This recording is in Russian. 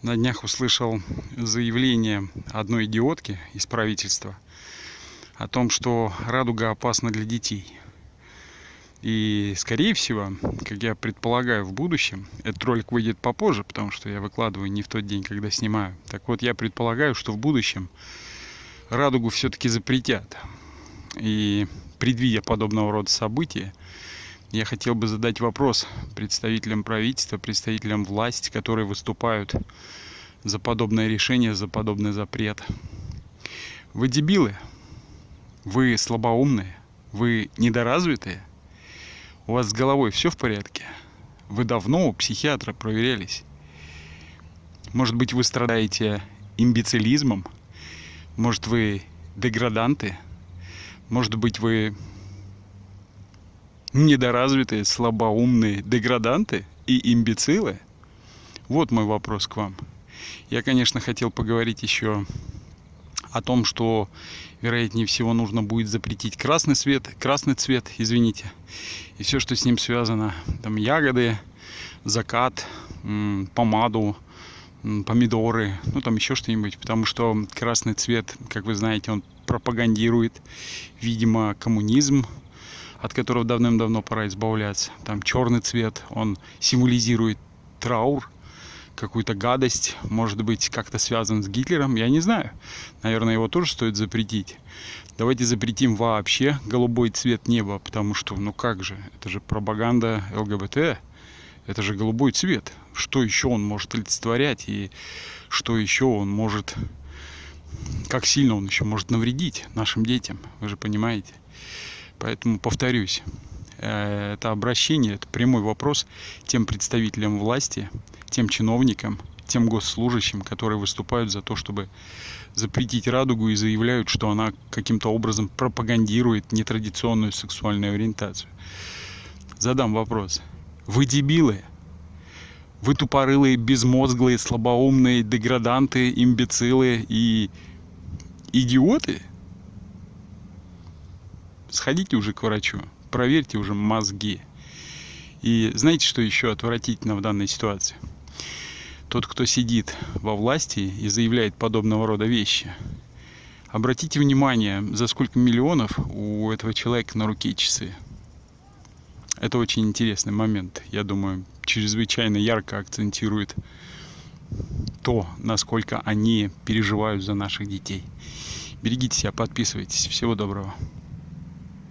На днях услышал заявление одной идиотки из правительства о том, что радуга опасна для детей. И, скорее всего, как я предполагаю, в будущем, этот ролик выйдет попозже, потому что я выкладываю не в тот день, когда снимаю. Так вот, я предполагаю, что в будущем радугу все-таки запретят. И предвидя подобного рода события, я хотел бы задать вопрос представителям правительства, представителям власти, которые выступают за подобное решение, за подобный запрет. Вы дебилы, вы слабоумные, вы недоразвитые, у вас с головой все в порядке, вы давно у психиатра проверялись. Может быть, вы страдаете имбецилизмом, может, вы деграданты, может быть, вы недоразвитые, слабоумные деграданты и имбецилы? Вот мой вопрос к вам. Я, конечно, хотел поговорить еще о том, что, вероятнее всего, нужно будет запретить красный цвет, красный цвет, извините, и все, что с ним связано, там ягоды, закат, помаду, помидоры, ну там еще что-нибудь, потому что красный цвет, как вы знаете, он пропагандирует, видимо, коммунизм, от которого давным-давно пора избавляться. Там черный цвет, он символизирует траур, какую-то гадость, может быть, как-то связан с Гитлером, я не знаю. Наверное, его тоже стоит запретить. Давайте запретим вообще голубой цвет неба, потому что, ну как же, это же пропаганда ЛГБТ, это же голубой цвет. Что еще он может олицетворять и что еще он может, как сильно он еще может навредить нашим детям, вы же понимаете. Поэтому повторюсь, э, это обращение, это прямой вопрос тем представителям власти, тем чиновникам, тем госслужащим, которые выступают за то, чтобы запретить радугу и заявляют, что она каким-то образом пропагандирует нетрадиционную сексуальную ориентацию. Задам вопрос. Вы дебилы? Вы тупорылые, безмозглые, слабоумные, деграданты, имбецилы и идиоты? Сходите уже к врачу, проверьте уже мозги. И знаете, что еще отвратительно в данной ситуации? Тот, кто сидит во власти и заявляет подобного рода вещи, обратите внимание, за сколько миллионов у этого человека на руке часы. Это очень интересный момент. Я думаю, чрезвычайно ярко акцентирует то, насколько они переживают за наших детей. Берегите себя, подписывайтесь. Всего доброго.